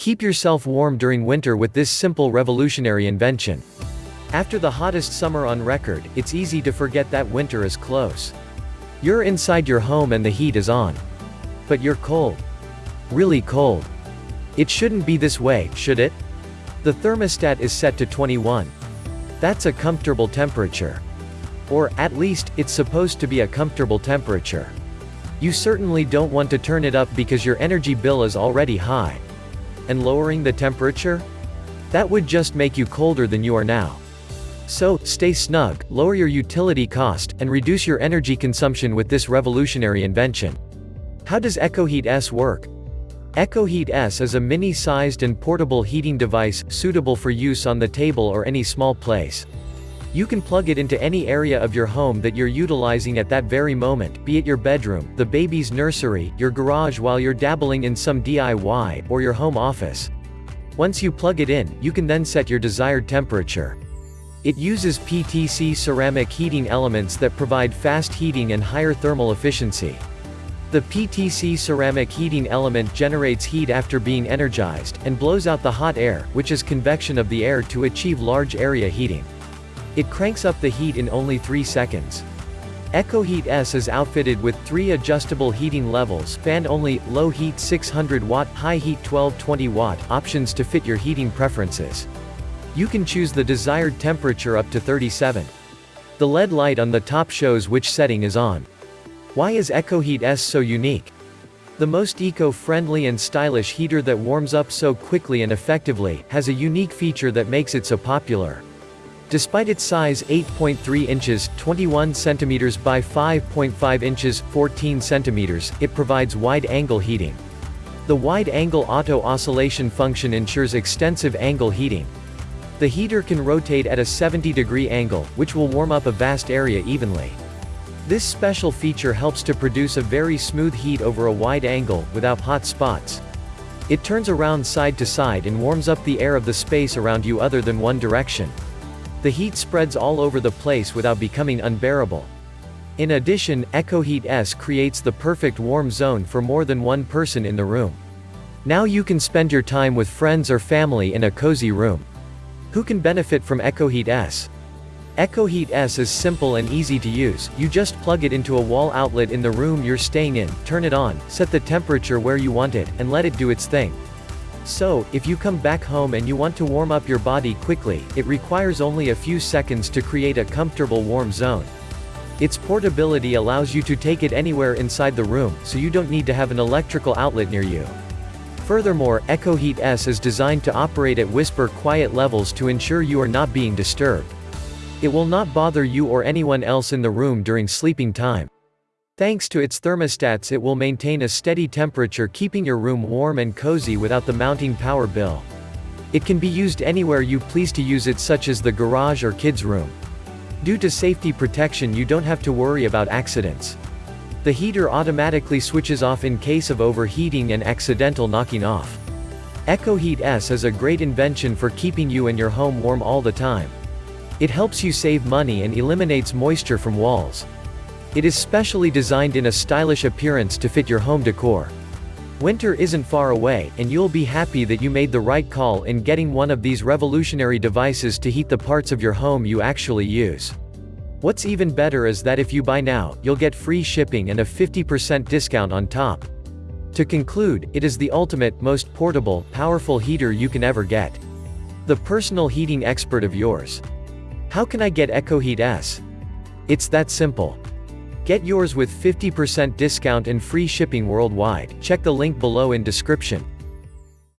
Keep yourself warm during winter with this simple revolutionary invention. After the hottest summer on record, it's easy to forget that winter is close. You're inside your home and the heat is on. But you're cold. Really cold. It shouldn't be this way, should it? The thermostat is set to 21. That's a comfortable temperature. Or, at least, it's supposed to be a comfortable temperature. You certainly don't want to turn it up because your energy bill is already high. And lowering the temperature? That would just make you colder than you are now. So, stay snug, lower your utility cost, and reduce your energy consumption with this revolutionary invention. How does EcoHeat S work? EcoHeat S is a mini-sized and portable heating device, suitable for use on the table or any small place. You can plug it into any area of your home that you're utilizing at that very moment, be it your bedroom, the baby's nursery, your garage while you're dabbling in some DIY, or your home office. Once you plug it in, you can then set your desired temperature. It uses PTC ceramic heating elements that provide fast heating and higher thermal efficiency. The PTC ceramic heating element generates heat after being energized, and blows out the hot air, which is convection of the air to achieve large area heating. It cranks up the heat in only 3 seconds. EcoHeat S is outfitted with three adjustable heating levels fan only, low heat 600 watt, high heat 1220 watt options to fit your heating preferences. You can choose the desired temperature up to 37. The LED light on the top shows which setting is on. Why is EcoHeat S so unique? The most eco-friendly and stylish heater that warms up so quickly and effectively, has a unique feature that makes it so popular. Despite its size 8.3 inches 21 centimeters by 5.5 inches 14 centimeters, it provides wide-angle heating. The wide-angle auto-oscillation function ensures extensive angle heating, the heater can rotate at a 70 degree angle, which will warm up a vast area evenly. This special feature helps to produce a very smooth heat over a wide angle, without hot spots. It turns around side to side and warms up the air of the space around you other than one direction. The heat spreads all over the place without becoming unbearable. In addition, EcoHeat S creates the perfect warm zone for more than one person in the room. Now you can spend your time with friends or family in a cozy room. Who can benefit from EcoHeat S? EcoHeat S is simple and easy to use, you just plug it into a wall outlet in the room you're staying in, turn it on, set the temperature where you want it, and let it do its thing. So, if you come back home and you want to warm up your body quickly, it requires only a few seconds to create a comfortable warm zone. Its portability allows you to take it anywhere inside the room, so you don't need to have an electrical outlet near you. Furthermore, EcoHeat S is designed to operate at whisper quiet levels to ensure you are not being disturbed. It will not bother you or anyone else in the room during sleeping time. Thanks to its thermostats it will maintain a steady temperature keeping your room warm and cozy without the mounting power bill. It can be used anywhere you please to use it such as the garage or kids room. Due to safety protection you don't have to worry about accidents. The heater automatically switches off in case of overheating and accidental knocking off. EcoHeat S is a great invention for keeping you and your home warm all the time. It helps you save money and eliminates moisture from walls. It is specially designed in a stylish appearance to fit your home decor. Winter isn't far away, and you'll be happy that you made the right call in getting one of these revolutionary devices to heat the parts of your home you actually use. What's even better is that if you buy now, you'll get free shipping and a 50% discount on top. To conclude, it is the ultimate, most portable, powerful heater you can ever get. The personal heating expert of yours. How can I get EcoHeat S? It's that simple. Get yours with 50% discount and free shipping worldwide, check the link below in description.